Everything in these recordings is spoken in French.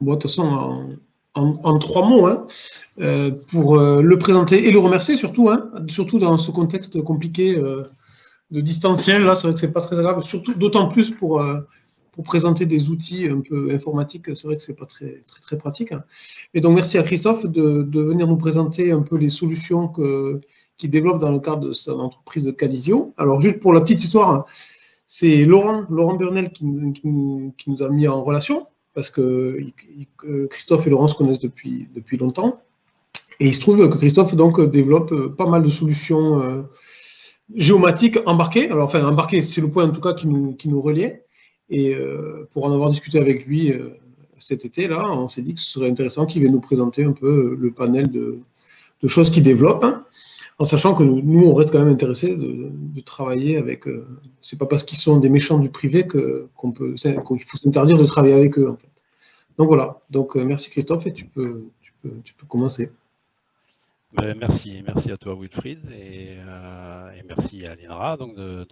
bon, de toute façon, en, trois mots, hein, euh, pour euh, le présenter et le remercier surtout, hein, surtout dans ce contexte compliqué de distanciel. Là, c'est vrai que c'est pas très agréable, surtout d'autant plus pour, pour présenter des outils un peu informatiques. C'est vrai que c'est pas très, très, pratique. Hein. Et donc, merci à Christophe de, de venir nous présenter un peu les solutions que, qu'il développe dans le cadre de son entreprise de Calisio. Alors, juste pour la petite histoire, c'est Laurent, Laurent Burnel qui, qui nous a mis en relation parce que Christophe et Laurent se connaissent depuis, longtemps. Et il se trouve que Christophe donc, développe euh, pas mal de solutions euh, géomatiques embarquées. Alors, enfin, embarquées, c'est le point en tout cas qui nous, reliait. Et euh, pour en avoir discuté avec lui cet été, là, on s'est dit que ce serait intéressant qu'il vienne nous présenter un peu le panel de, de choses qu'il développe. Hein en sachant que nous, on reste quand même intéressés de, travailler avec. Euh, c'est pas parce qu'ils sont des méchants du privé qu'on peut, qu'il faut s'interdire de travailler avec eux. Donc voilà. Donc euh, merci Christophe et tu peux, tu peux, tu peux commencer. Ben, merci, merci à toi Wilfried et, euh, merci à l'INRA donc de,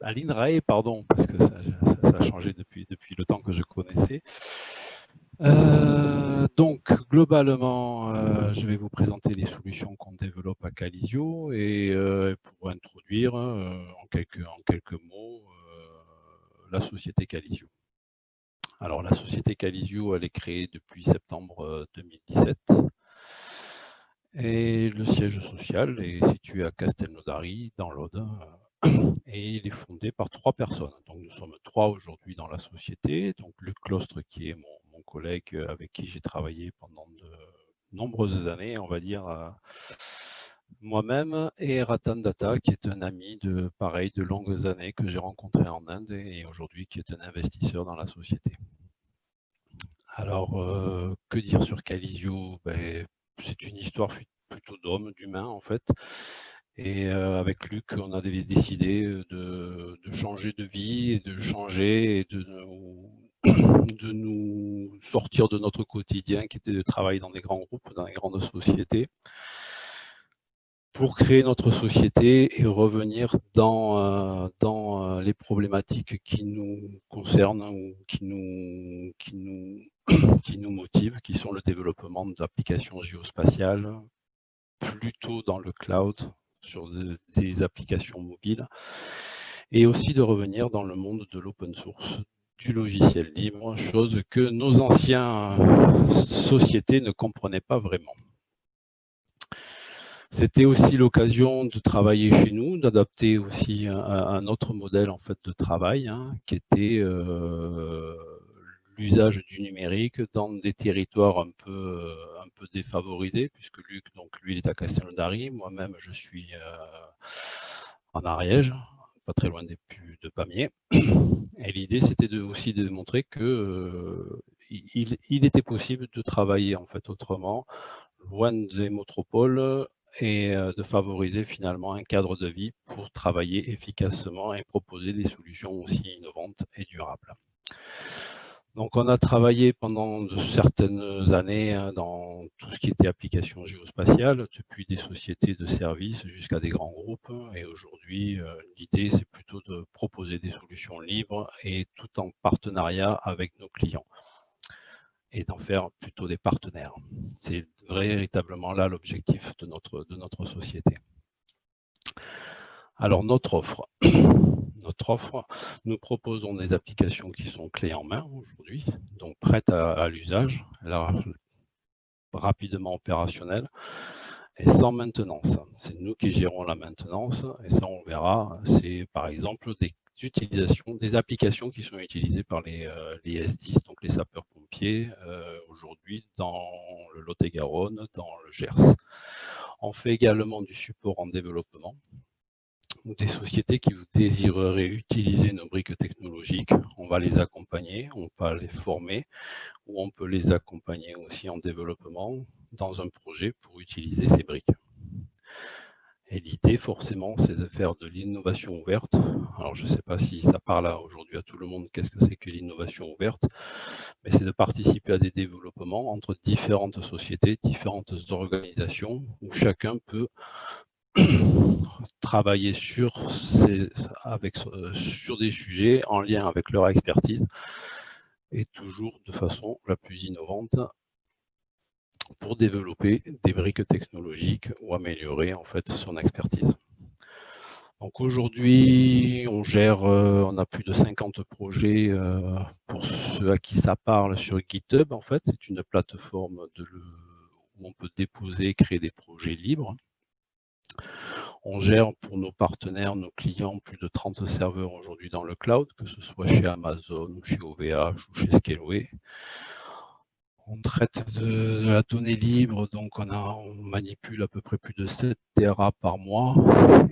l'INRAE pardon parce que ça, ça, a changé depuis depuis le temps que je connaissais. Euh, donc, globalement, euh, je vais vous présenter les solutions qu'on développe à Calisio et euh, pour introduire en, quelques, en quelques mots la société Calisio. Alors, la société Calisio, elle est créée depuis septembre 2017 et le siège social est situé à Castelnaudary, dans l'Aude, et il est fondé par trois personnes. Donc, nous sommes trois aujourd'hui dans la société. Donc, Luc Clostre, qui est mon euh, avec qui j'ai travaillé pendant de nombreuses années, on va dire, euh, moi-même, et Ratan Data, qui est un ami de pareil de longues années que j'ai rencontré en Inde et aujourd'hui qui est un investisseur dans la société. Alors, euh, que dire sur Calisio ben, C'est une histoire plutôt d'homme, d'humain en fait. Et avec Luc, on a décidé de, de, changer de vie, et de changer et de de nous sortir de notre quotidien qui était de travailler dans des grands groupes, dans des grandes sociétés, pour créer notre société et revenir dans, euh, dans euh, les problématiques qui nous concernent ou qui nous, qui, nous, qui nous motivent, qui sont le développement d'applications géospatiales, plutôt dans le cloud, sur des applications mobiles, et aussi de revenir dans le monde de l'open source, du logiciel libre, chose que nos anciens sociétés ne comprenaient pas vraiment. C'était aussi l'occasion de travailler chez nous, d'adapter aussi un, autre modèle en fait de travail, hein, qui était euh, l'usage du numérique dans des territoires un peu, un peu défavorisés, puisque Luc, donc lui, il est à Castelnaudary, moi-même, je suis euh, en Ariège, pas très loin des, de Pamiers. Et l'idée, c'était aussi de montrer que euh, était possible de travailler en fait autrement, loin des métropoles, et euh, de favoriser finalement un cadre de vie pour travailler efficacement et proposer des solutions aussi innovantes et durables. Donc on a travaillé pendant certaines années hein, dans tout ce qui était application géospatiale, depuis des sociétés de services jusqu'à des grands groupes. Et aujourd'hui, euh, l'idée, c'est plutôt de proposer des solutions libres et tout en partenariat avec nos clients et d'en faire plutôt des partenaires. C'est véritablement là l'objectif de de notre société. Alors notre offre. Notre offre, nous proposons des applications qui sont clés en main aujourd'hui, donc prêtes à, l'usage, rapidement opérationnelles et sans maintenance. C'est nous qui gérons la maintenance et ça on verra, c'est par exemple des utilisations, des applications qui sont utilisées par les, euh, S10, donc les sapeurs-pompiers, euh, aujourd'hui dans le Lot-et-Garonne, dans le Gers. On fait également du support en développement, ou des sociétés qui désireraient utiliser nos briques technologiques, on va les accompagner, on va les former, ou on peut les accompagner aussi en développement dans un projet pour utiliser ces briques. Et l'idée, forcément, c'est de faire de l'innovation ouverte. Alors, je ne sais pas si ça parle aujourd'hui à tout le monde, qu'est-ce que c'est que l'innovation ouverte, mais c'est de participer à des développements entre différentes sociétés, différentes organisations, où chacun peut travailler sur, avec, euh, sur des sujets en lien avec leur expertise et toujours de façon la plus innovante pour développer des briques technologiques ou améliorer en fait son expertise. Donc aujourd'hui, on gère, euh, on a plus de 50 projets euh, pour ceux à qui ça parle sur GitHub. En fait, c'est une plateforme où on peut déposer et créer des projets libres. On gère pour nos partenaires, nos clients, plus de 30 serveurs aujourd'hui dans le cloud, que ce soit chez Amazon, chez OVH ou chez Scaleway. On traite de, la donnée libre, donc on, on, manipule à peu près plus de 7 Tera par mois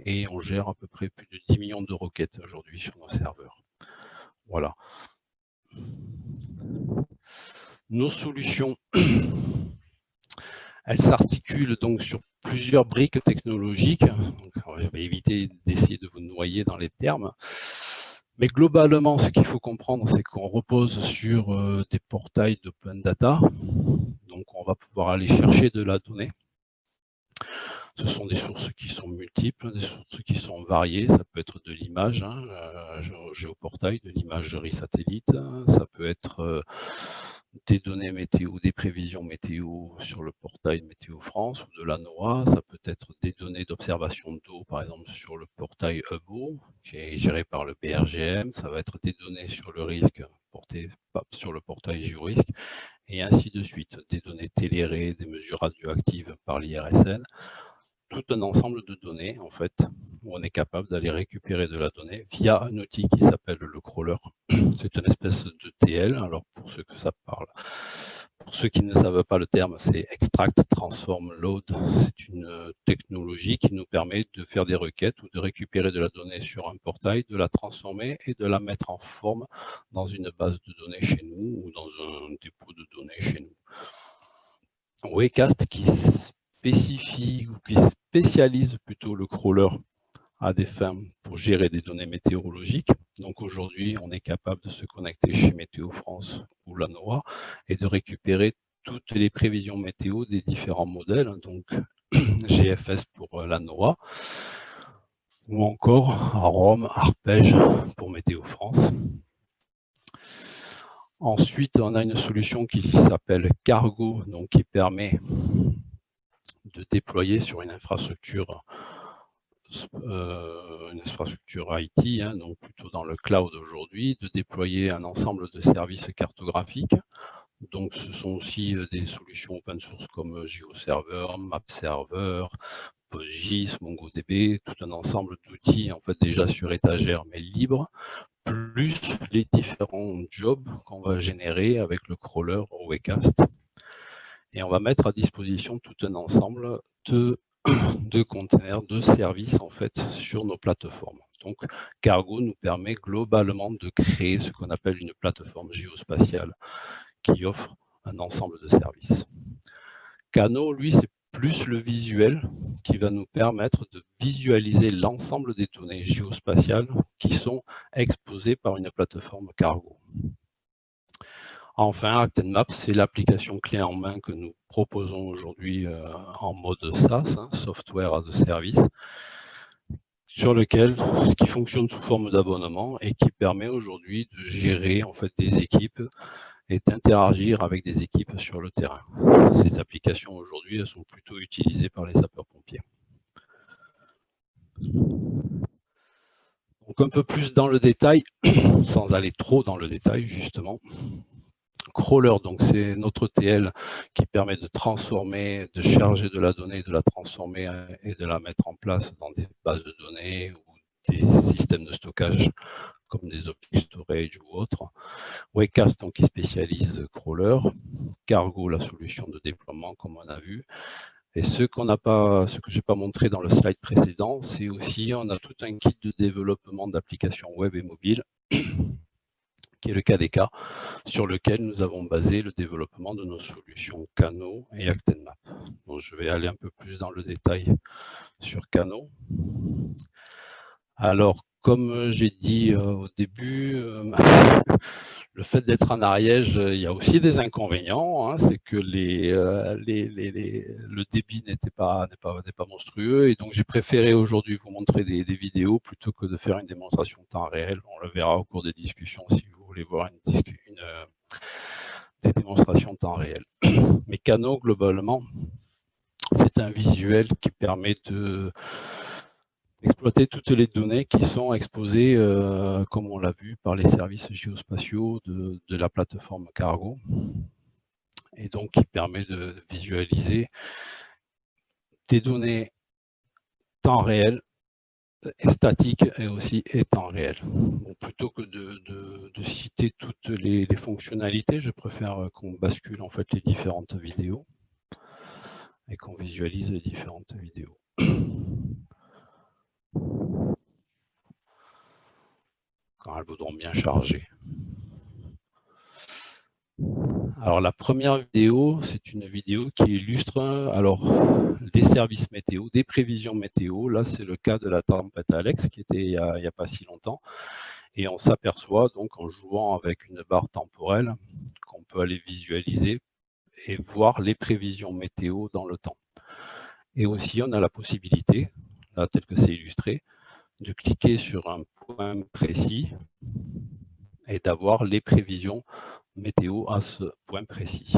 et on gère à peu près plus de 10 millions de requêtes aujourd'hui sur nos serveurs. Voilà. Nos solutions, elles s'articulent donc sur plusieurs briques technologiques. on va éviter d'essayer de vous noyer dans les termes. Mais globalement, ce qu'il faut comprendre, c'est qu'on repose sur euh, des portails d'open data. Donc, on va pouvoir aller chercher de la donnée. Ce sont des sources qui sont multiples, des sources qui sont variées. Ça peut être de l'image, hein, euh, géoportail, de l'imagerie satellite. Ça peut être euh, des données météo, des prévisions météo sur le portail Météo France ou de la NOAA. Ça peut être des données d'observation d'eau, par exemple sur le portail Hubo, qui est géré par le BRGM. Ça va être des données sur le risque porté sur le portail Géorisque, et ainsi de suite. Des données télérées, des mesures radioactives par l'IRSN tout un ensemble de données, en fait, où on est capable d'aller récupérer de la donnée via un outil qui s'appelle le crawler. C'est une espèce de TL, alors pour ceux que ça parle. Pour ceux qui ne savent pas le terme, c'est Extract, Transform, Load. C'est une technologie qui nous permet de faire des requêtes ou de récupérer de la donnée sur un portail, de la transformer et de la mettre en forme dans une base de données chez nous ou dans un dépôt de données chez nous. Waycast qui spécifie ou qui spécialise plutôt le crawler à des fins pour gérer des données météorologiques. Donc aujourd'hui, on est capable de se connecter chez Météo France ou la NOAA et de récupérer toutes les prévisions météo des différents modèles, donc GFS pour euh, la NOAA, ou encore Rome, Arpège pour Météo France. Ensuite, on a une solution qui s'appelle Cargo, donc qui permet de déployer sur une infrastructure euh, une infrastructure IT, hein, donc plutôt dans le cloud aujourd'hui, de déployer un ensemble de services cartographiques. Donc ce sont aussi euh, des solutions open source comme GeoServer, MapServer, PostGIS, MongoDB, tout un ensemble d'outils en fait déjà sur étagère mais libres, plus les différents jobs qu'on va générer avec le crawler Wecast et on va mettre à disposition tout un ensemble de, de containers, de services en fait sur nos plateformes. Donc Cargo nous permet globalement de créer ce qu'on appelle une plateforme géospatiale qui offre un ensemble de services. Cano, lui, c'est plus le visuel qui va nous permettre de visualiser l'ensemble des données géospatiales qui sont exposées par une plateforme Cargo. Enfin, ActenMap, c'est l'application clé en main que nous proposons aujourd'hui euh, en mode SaaS, hein, Software as a Service, sur lequel, qui fonctionne sous forme d'abonnement et qui permet aujourd'hui de gérer en fait des équipes et d'interagir avec des équipes sur le terrain. Ces applications aujourd'hui sont plutôt utilisées par les sapeurs-pompiers. Donc un peu plus dans le détail, sans aller trop dans le détail justement, crawler, donc c'est notre TL qui permet de transformer, de charger de la donnée, de la transformer euh, et de la mettre en place dans des bases de données ou des systèmes de stockage comme des object storage ou autres. Waycast, donc, qui spécialise crawler. Cargo, la solution de déploiement, comme on a vu. Et ce qu'on n'a pas, ce que je n'ai pas montré dans le slide précédent, c'est aussi, on a tout un kit de développement d'applications web et mobile qui est le KDK, sur lequel nous avons basé le développement de nos solutions Cano et ActenMap. Donc, je vais aller un peu plus dans le détail sur Cano. Alors, comme j'ai dit euh, au début, euh, le fait d'être en Ariège, il y a aussi des inconvénients. Hein. c'est que euh, le débit n'était pas, pas, pas, monstrueux. Et donc, j'ai préféré aujourd'hui vous montrer des, des, vidéos plutôt que de faire une démonstration en temps réel. On le verra au cours des discussions si vous voulez voir une, une, des démonstrations temps réel. Mais Cano, globalement, c'est un visuel qui permet de exploiter toutes les données qui sont exposées, euh, comme on l'a vu, par les services géospatiaux de, la plateforme Cargo, et donc qui permet de visualiser des données temps réel, statiques et aussi et temps réel. plutôt que de, citer toutes les, les, fonctionnalités, je préfère qu'on bascule en fait les différentes vidéos et qu'on visualise les différentes vidéos. quand elles voudront bien charger. Alors la première vidéo, c'est une vidéo qui illustre alors des services météo, des prévisions météo. Là, c'est le cas de la tempête Alex qui était il n'y a, pas si longtemps. Et on s'aperçoit donc en jouant avec une barre temporelle qu'on peut aller visualiser et voir les prévisions météo dans le temps. Et aussi, on a la possibilité, là tel que c'est illustré, de cliquer sur un point précis et d'avoir les prévisions météo à ce point précis.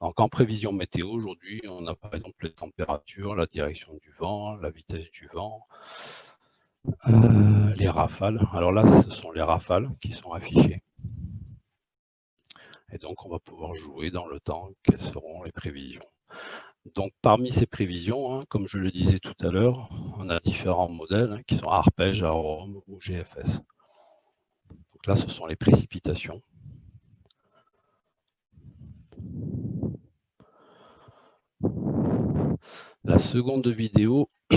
Donc en prévision météo, aujourd'hui, on a par exemple les températures, la direction du vent, la vitesse du vent, euh, les rafales. Alors là, ce sont les rafales qui sont affichées. Et donc, on va pouvoir jouer dans le temps quelles seront les prévisions. Donc, parmi ces prévisions, hein, comme je le disais tout à l'heure, on a différents modèles hein, qui sont arpège, arome ou GFS. Donc là, ce sont les précipitations. La seconde vidéo,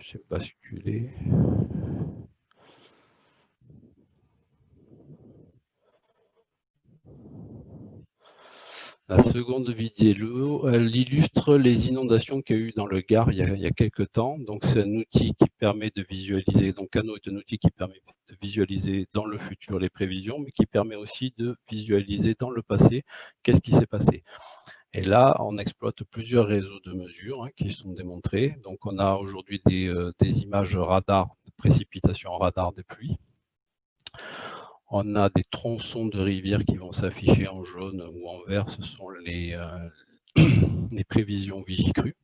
j'ai basculé. La seconde vidéo, elle illustre les inondations qu'il y a eu dans le Gard il y a, quelques temps. Donc, c'est un outil qui permet de visualiser, donc Cano est un outil qui permet de visualiser dans le futur les prévisions, mais qui permet aussi de visualiser dans le passé qu'est-ce qui s'est passé. Et là, on exploite plusieurs réseaux de mesures hein, qui sont démontrés. Donc, on a aujourd'hui des, euh, images radar, de précipitation radar des pluies. On a des tronçons de rivières qui vont s'afficher en jaune ou en vert. Ce sont les, euh, prévisions vigicrues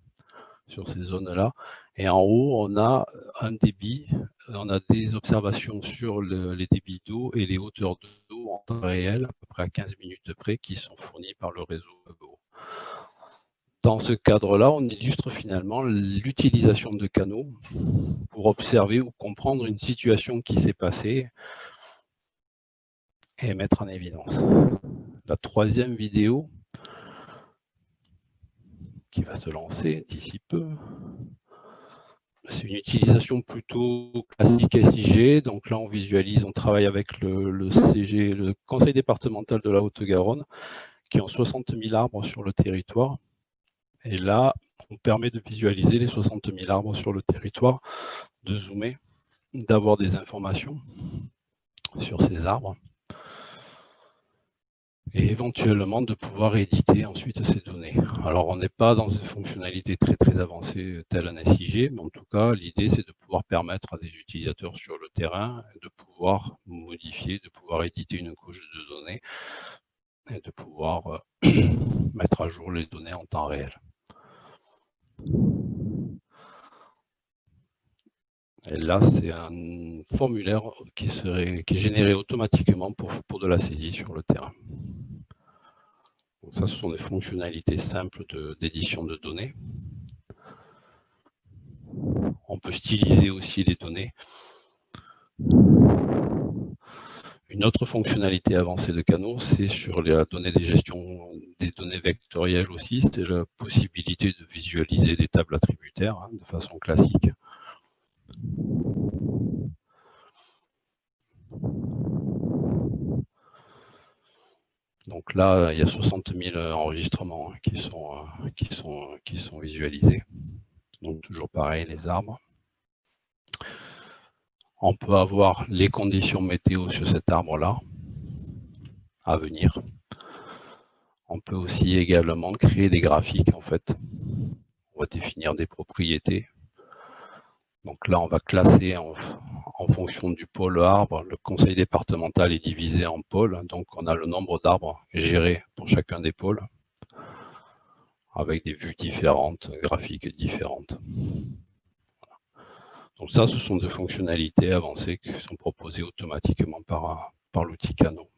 sur ces zones-là. Et en haut, on a un débit, on a des observations sur les débits d'eau et les hauteurs d'eau en temps réel, à peu près à 15 minutes de près, qui sont fournies par le réseau EBO. Dans ce cadre-là, on illustre finalement l'utilisation de canaux pour observer ou comprendre une situation qui s'est passée et mettre en évidence. La troisième vidéo qui va se lancer d'ici peu. C'est une utilisation plutôt classique SIG. Donc là, on visualise, on travaille avec le, CG, le Conseil départemental de la Haute-Garonne, qui ont 60 000 arbres sur le territoire. Et là, on permet de visualiser les 60 000 arbres sur le territoire, de zoomer, d'avoir des informations sur ces arbres et éventuellement de pouvoir éditer ensuite ces données. Alors on n'est pas dans une fonctionnalité très très avancée telle un SIG, mais en tout cas l'idée c'est de pouvoir permettre à des utilisateurs sur le terrain de pouvoir modifier, de pouvoir éditer une couche de données et de pouvoir euh, mettre à jour les données en temps réel. Et là, c'est un formulaire qui, serait, qui est généré automatiquement pour, pour de la saisie sur le terrain. Ça, ce sont des fonctionnalités simples d'édition de, données. On peut styliser aussi les données. Une autre fonctionnalité avancée de Cano, c'est sur la donnée des gestions des données vectorielles aussi, c'est la possibilité de visualiser des tables attributaires hein, de façon classique. Donc là, il y a 60 000 enregistrements qui sont, euh, qui sont visualisés. Donc toujours pareil, les arbres. On peut avoir les conditions météo sur cet arbre-là à venir. On peut aussi également créer des graphiques en fait. On va définir des propriétés Donc là, on va classer en, fonction du pôle arbre. Le conseil départemental est divisé en pôles. Donc on a le nombre d'arbres gérés pour chacun des pôles, avec des vues différentes, graphiques différentes. Donc ça, ce sont des fonctionnalités avancées qui sont proposées automatiquement par, par l'outil Cano.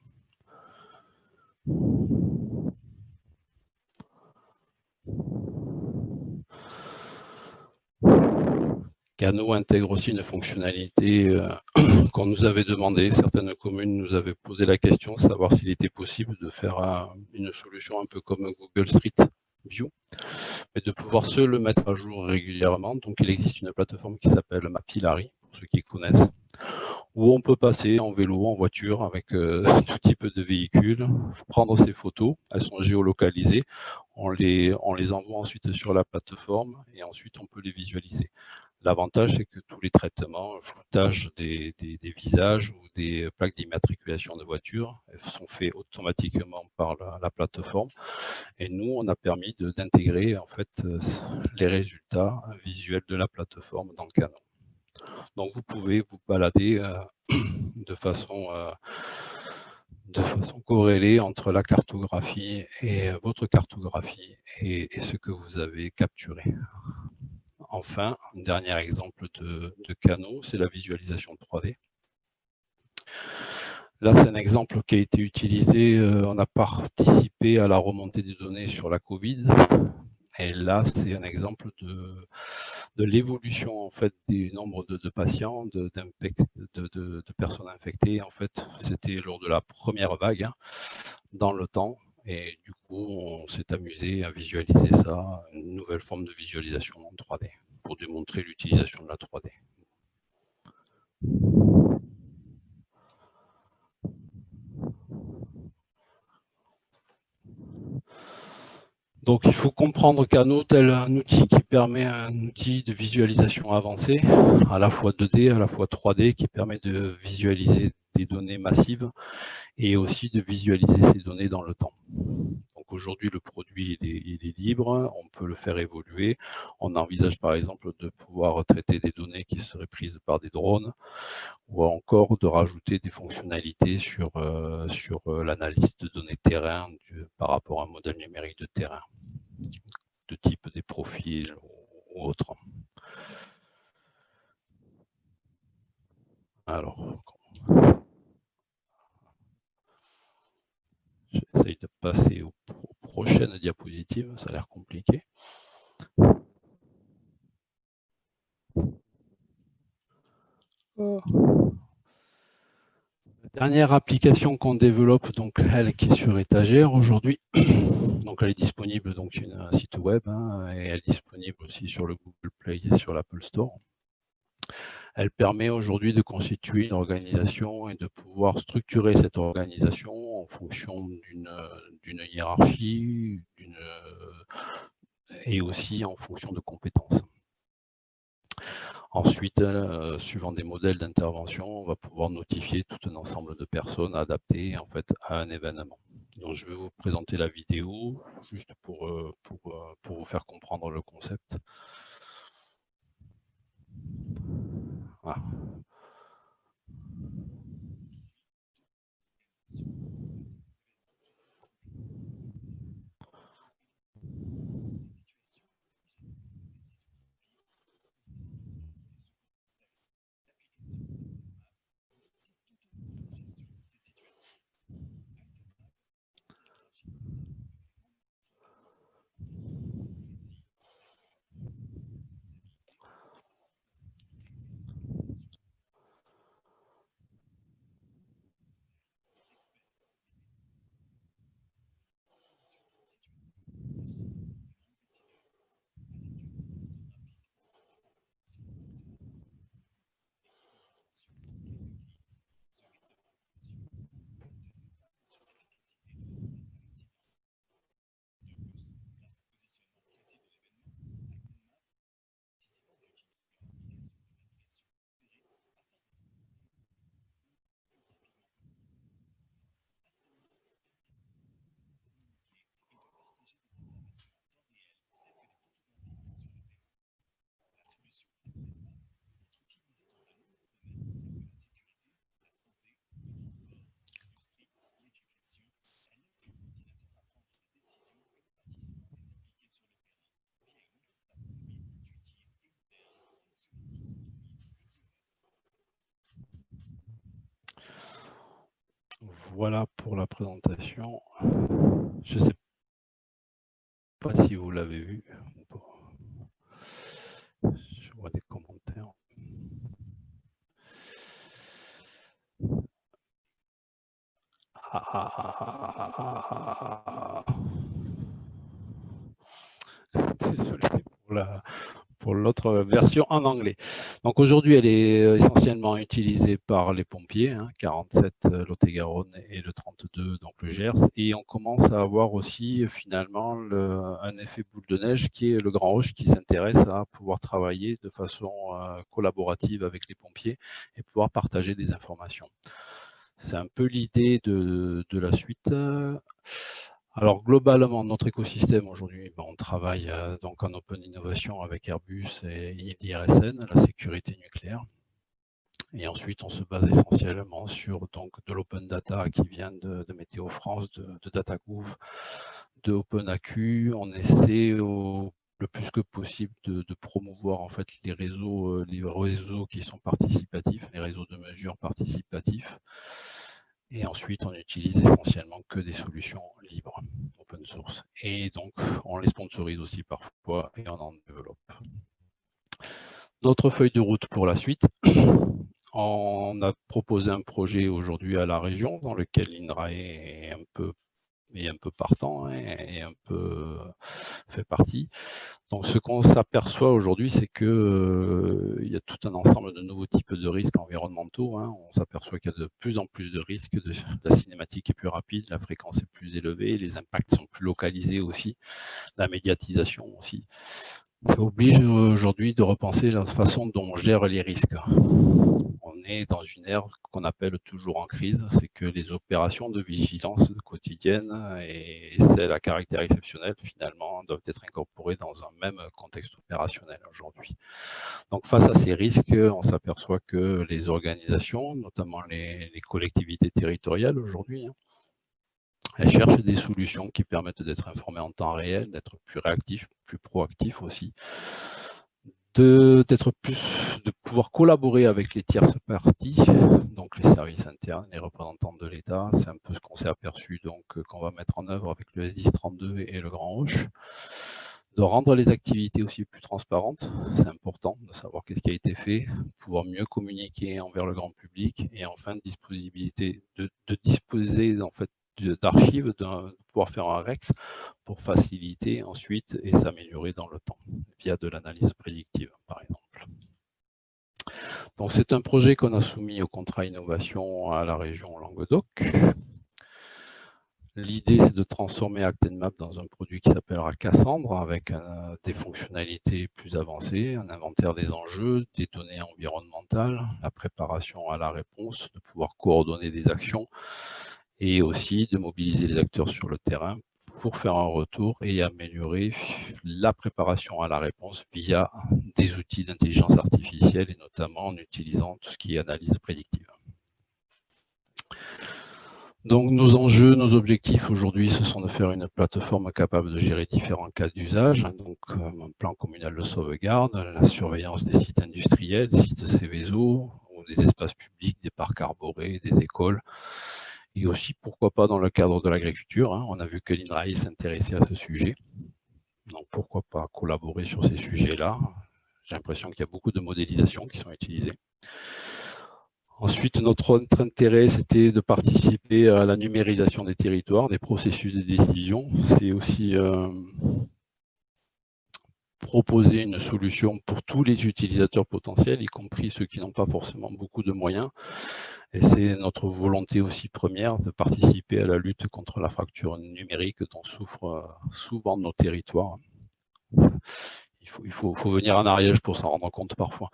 Cano intègre aussi une fonctionnalité euh, qu'on nous avait demandé. Certaines communes nous avaient posé la question, savoir s'il était possible de faire une solution un peu comme Google Street View, mais de pouvoir se le mettre à jour régulièrement. Donc il existe une plateforme qui s'appelle Mapillary, pour ceux qui connaissent, où on peut passer en vélo, en voiture, avec euh, tout type de véhicules, prendre ces photos, elles sont géolocalisées, on les envoie ensuite sur la plateforme et ensuite on peut les visualiser. L'avantage, c'est que tous les traitements, floutage des, visages ou des plaques d'immatriculation de voitures sont faits automatiquement par la, plateforme. Et nous, on a permis d'intégrer en fait euh, les résultats visuels de la plateforme dans Canon. Donc vous pouvez vous balader euh, de façon euh, de façon corrélée entre la cartographie et votre cartographie et ce que vous avez capturé enfin, un dernier exemple de, canaux, c'est la visualisation 3D. Là, c'est un exemple qui a été utilisé, euh, on a participé à la remontée des données sur la Covid. Et là, c'est un exemple de, l'évolution en fait du nombre de, patients, de, personnes infectées. En fait, c'était lors de la première vague hein, dans le temps. Et du coup, on s'est amusé à visualiser ça, une nouvelle forme de visualisation en 3D, pour démontrer l'utilisation de la 3D. Donc il faut comprendre Cano tel un outil qui permet un outil de visualisation avancé, à la fois 2D, à la fois 3D, qui permet de visualiser des données massives et aussi de visualiser ces données dans le temps. Donc aujourd'hui, le produit il est, libre, on peut le faire évoluer. On envisage par exemple de pouvoir traiter des données qui seraient prises par des drones ou encore de rajouter des fonctionnalités sur, euh, sur euh, l'analyse de données terrain par rapport à un modèle numérique de terrain, de type des profils ou autres. Alors, J'essaye de passer aux, prochaines diapositives, ça a l'air compliqué. Oh. La dernière application qu'on développe, donc elle qui est sur étagère aujourd'hui, donc elle est disponible donc sur un site web hein, et elle est disponible aussi sur le Google Play et sur l'Apple Store. Elle permet aujourd'hui de constituer une organisation et de pouvoir structurer cette organisation en fonction d'une hiérarchie et aussi en fonction de compétences. Ensuite, euh, suivant des modèles d'intervention, on va pouvoir notifier tout un ensemble de personnes adaptées en fait, à un événement. Donc, je vais vous présenter la vidéo juste pour, euh, pour, euh, pour vous faire comprendre le concept. Voilà. Voilà pour la présentation. Je ne sais pas si vous l'avez vu. Je vois des commentaires. Désolé pour la, pour l'autre version en anglais. Donc aujourd'hui, elle est euh, essentiellement utilisée par les pompiers, 47 hein, euh, Lot-et-Garonne et le 32 donc le Gers, et on commence à avoir aussi finalement un effet boule de neige qui est le Grand Roche qui s'intéresse à pouvoir travailler de façon euh, collaborative avec les pompiers et pouvoir partager des informations. C'est un peu l'idée de, la suite. Alors globalement, notre écosystème aujourd'hui, ben, on travaille euh, donc en open innovation avec Airbus et l'IRSN, la sécurité nucléaire. Et ensuite, on se base essentiellement sur donc, de l'open data qui vient de, Météo France, de, de DataGouv, de OpenAQ. On essaie le plus que possible de, promouvoir en fait les réseaux, euh, les réseaux qui sont participatifs, les réseaux de mesure participatifs. Et ensuite, on utilise essentiellement que des solutions libres, open source. Et donc, on les sponsorise aussi parfois et on en développe. Notre feuille de route pour la suite. On a proposé un projet aujourd'hui à la région dans lequel l'INRAE est un peu est un peu partant hein, et un peu fait partie. Donc ce qu'on s'aperçoit aujourd'hui, c'est qu'il euh, y a tout un ensemble de nouveaux types de risques environnementaux. Hein. On s'aperçoit qu'il y a de plus en plus de risques, la cinématique est plus rapide, la fréquence est plus élevée, les impacts sont plus localisés aussi, la médiatisation aussi. Ça oblige aujourd'hui de repenser la façon dont on gère les risques est dans une ère qu'on appelle toujours en crise, c'est que les opérations de vigilance quotidienne et celles à caractère exceptionnel, finalement, doivent être incorporées dans un même contexte opérationnel aujourd'hui. Donc face à ces risques, on s'aperçoit que les organisations, notamment les, collectivités territoriales aujourd'hui, elles cherchent des solutions qui permettent d'être informées en temps réel, d'être plus réactifs, plus proactifs aussi, de pouvoir collaborer avec les tierces parties, donc les services internes, les représentants de l'État. C'est un peu ce qu'on s'est aperçu donc euh, qu'on va mettre en œuvre avec le S1032 et le Grand Roche. De rendre les activités aussi plus transparentes, c'est important de savoir qu'est-ce qui a été fait, pouvoir mieux communiquer envers le grand public et enfin disponibilité de, de disposer en fait d'archives, de pouvoir faire un REX pour faciliter ensuite et s'améliorer dans le temps via de l'analyse prédictive par exemple. Donc c'est un projet qu'on a soumis au contrat innovation à la région Languedoc. L'idée, c'est de transformer ActenMap dans un produit qui s'appellera Cassandre, avec euh, des fonctionnalités plus avancées, un inventaire des enjeux, des données environnementales, la préparation à la réponse, de pouvoir coordonner des actions, et aussi de mobiliser les acteurs sur le terrain pour faire un retour et améliorer la préparation à la réponse via des outils d'intelligence artificielle et notamment en utilisant tout ce qui est analyse prédictive. Donc nos enjeux, nos objectifs aujourd'hui, ce sont de faire une plateforme capable de gérer différents cas d'usage, donc euh, un plan communal de sauvegarde, la surveillance des sites industriels, des sites Céveso, ou des espaces publics, des parcs arborés, des écoles, et aussi, pourquoi pas, dans le cadre de l'agriculture. Hein. On a vu que l'INRAE s'intéressait à ce sujet. Donc, pourquoi pas collaborer sur ces sujets-là J'ai l'impression qu'il y a beaucoup de modélisations qui sont utilisées. Ensuite, notre autre intérêt, c'était de participer à la numérisation des territoires, des processus de décision. C'est aussi euh, proposer une solution pour tous les utilisateurs potentiels, y compris ceux qui n'ont pas forcément beaucoup de moyens, et c'est notre volonté aussi première de participer à la lutte contre la fracture numérique dont souffrent euh, souvent nos territoires. Il faut, il faut, faut venir en Ariège pour s'en rendre compte parfois.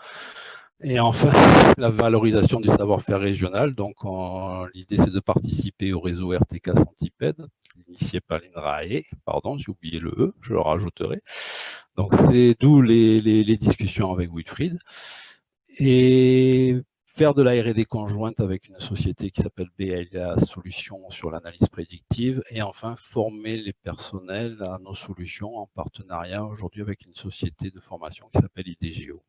Et enfin, la valorisation du savoir-faire régional. Donc, l'idée, c'est de participer au réseau RTK Centipède, initié par l'INRAE. Pardon, j'ai oublié le E, je le rajouterai. Donc, c'est d'où les, discussions avec Wilfried. Et faire de la R&D conjointe avec une société qui s'appelle BLA Solutions sur l'analyse prédictive et enfin former les personnels à nos solutions en partenariat aujourd'hui avec une société de formation qui s'appelle IDGO.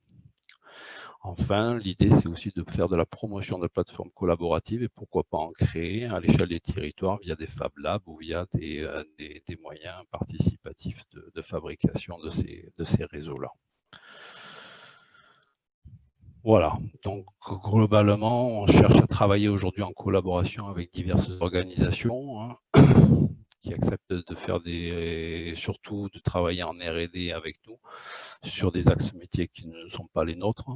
Enfin, l'idée, c'est aussi de faire de la promotion de plateformes collaboratives et pourquoi pas en créer à l'échelle des territoires via des Fab Labs ou via des, euh, moyens participatifs de, fabrication de ces, réseaux-là. Voilà, donc globalement, on cherche à travailler aujourd'hui en collaboration avec diverses organisations hein, qui acceptent de faire des, surtout de travailler en R&D avec nous sur des axes métiers qui ne sont pas les nôtres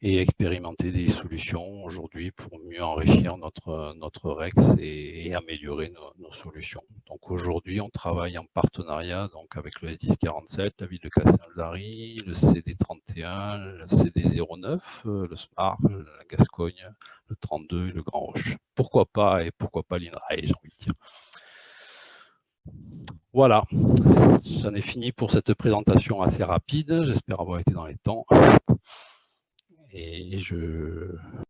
et expérimenter des solutions aujourd'hui pour mieux enrichir notre, notre REX et, améliorer nos, solutions. Donc aujourd'hui, on travaille en partenariat donc avec le S1047, la ville de Castelnaudary, le CD31, le CD09, euh, le SMART, la Gascogne, le 32 et le Grand Roche. Pourquoi pas et pourquoi pas l'INRAE, j'ai envie de dire. Voilà, j'en ai fini pour cette présentation assez rapide. J'espère avoir été dans les temps et je